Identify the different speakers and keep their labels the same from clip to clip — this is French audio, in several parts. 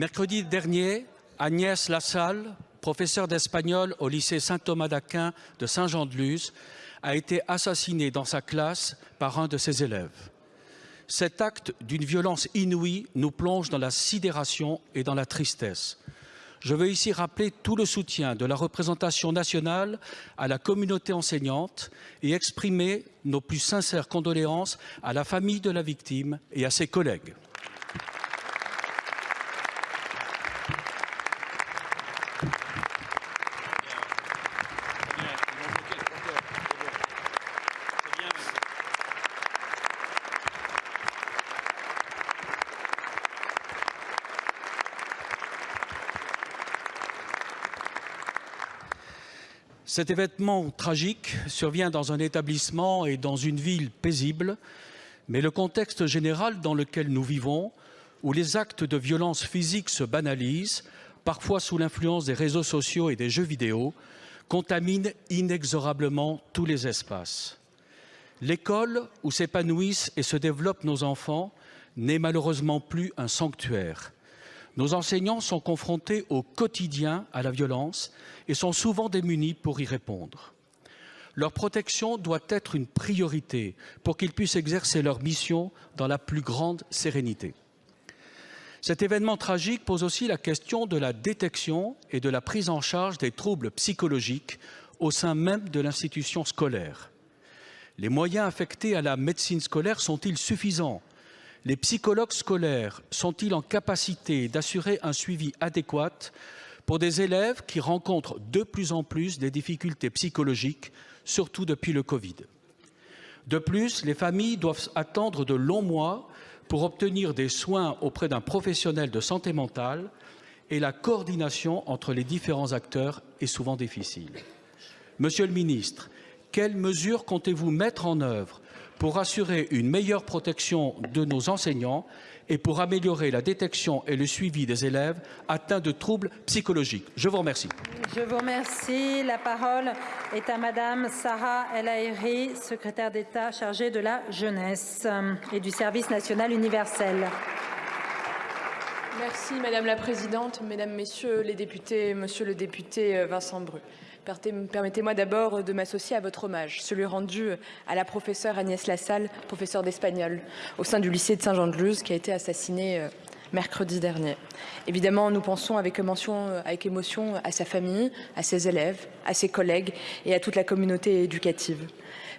Speaker 1: Mercredi dernier, Agnès Lassalle, professeure d'espagnol au lycée Saint-Thomas d'Aquin de Saint-Jean-de-Luz, a été assassinée dans sa classe par un de ses élèves. Cet acte d'une violence inouïe nous plonge dans la sidération et dans la tristesse. Je veux ici rappeler tout le soutien de la représentation nationale à la communauté enseignante et exprimer nos plus sincères condoléances à la famille de la victime et à ses collègues. Cet événement tragique survient dans un établissement et dans une ville paisible, mais le contexte général dans lequel nous vivons, où les actes de violence physique se banalisent, parfois sous l'influence des réseaux sociaux et des jeux vidéo, contamine inexorablement tous les espaces. L'école où s'épanouissent et se développent nos enfants n'est malheureusement plus un sanctuaire. Nos enseignants sont confrontés au quotidien à la violence et sont souvent démunis pour y répondre. Leur protection doit être une priorité pour qu'ils puissent exercer leur mission dans la plus grande sérénité. Cet événement tragique pose aussi la question de la détection et de la prise en charge des troubles psychologiques au sein même de l'institution scolaire. Les moyens affectés à la médecine scolaire sont-ils suffisants les psychologues scolaires sont-ils en capacité d'assurer un suivi adéquat pour des élèves qui rencontrent de plus en plus des difficultés psychologiques, surtout depuis le Covid? De plus, les familles doivent attendre de longs mois pour obtenir des soins auprès d'un professionnel de santé mentale et la coordination entre les différents acteurs est souvent difficile. Monsieur le ministre, quelles mesures comptez-vous mettre en œuvre pour assurer une meilleure protection de nos enseignants et pour améliorer la détection et le suivi des élèves atteints de troubles psychologiques. Je vous remercie.
Speaker 2: Je vous remercie. La parole est à Madame Sarah El Haïry, secrétaire d'État chargée de la jeunesse et du service national universel.
Speaker 3: Merci Madame la Présidente, Mesdames, Messieurs les députés, Monsieur le député euh, Vincent Bru. Permettez-moi d'abord de m'associer à votre hommage, celui rendu à la professeure Agnès Lassalle, professeure d'espagnol au sein du lycée de Saint-Jean-de-Luz, qui a été assassinée euh, mercredi dernier. Évidemment, nous pensons avec émotion, euh, avec émotion à sa famille, à ses élèves, à ses collègues et à toute la communauté éducative.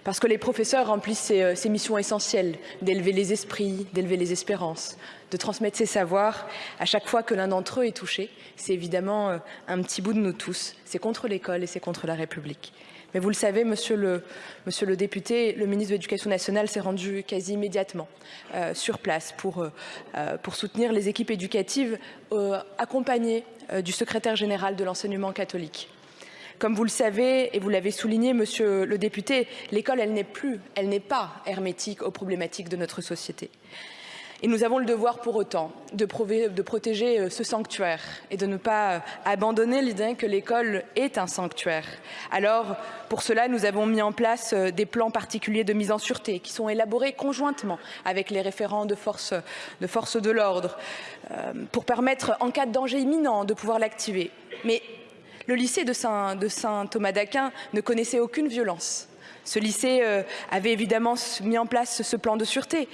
Speaker 3: Parce que les professeurs remplissent ces, euh, ces missions essentielles d'élever les esprits, d'élever les espérances, de transmettre ces savoirs. À chaque fois que l'un d'entre eux est touché, c'est évidemment euh, un petit bout de nous tous. C'est contre l'école et c'est contre la République. Mais vous le savez, monsieur le, député, le ministre de l'Éducation nationale s'est rendu quasi immédiatement euh, sur place pour, euh, pour soutenir les équipes éducatives euh, accompagnées euh, du secrétaire général de l'enseignement catholique. Comme vous le savez et vous l'avez souligné, monsieur le député, l'école, n'est plus, elle n'est pas hermétique aux problématiques de notre société. Et nous avons le devoir pour autant de, protéger euh, ce sanctuaire et de ne pas euh, abandonner l'idée que l'école est un sanctuaire. Alors, pour cela, nous avons mis en place euh, des plans particuliers de mise en sûreté qui sont élaborés conjointement avec les référents de forces de, force de l'ordre pour permettre, en cas de danger imminent, de pouvoir l'activer. Mais le lycée de Saint d'Aquin ne connaissait aucune violence. Ce lycée avait évidemment mis en place ce plan de sûreté.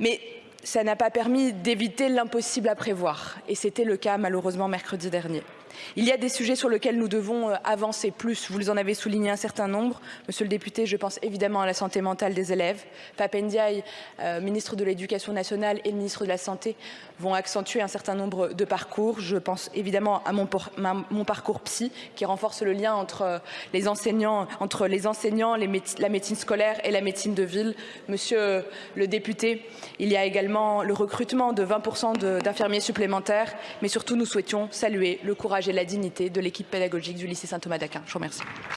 Speaker 3: Mais ça n'a pas permis d'éviter l'impossible à prévoir. Et c'était le cas malheureusement mercredi dernier. Il y a des sujets sur lesquels nous devons euh, avancer plus. Vous en avez souligné un certain nombre. Monsieur le député, je pense évidemment à la santé mentale des élèves. Papendiaï, euh, ministre de l'Éducation nationale et le ministre de la Santé vont accentuer un certain nombre de parcours. Je pense évidemment à mon, parcours psy qui renforce le lien entre euh, les enseignants, entre les enseignants, la médecine scolaire et la médecine de ville. Monsieur le député, il y a le recrutement de 20% d'infirmiers supplémentaires, mais surtout nous souhaitions saluer le courage et la dignité de l'équipe pédagogique du lycée Saint-Thomas d'Aquin. Je vous remercie.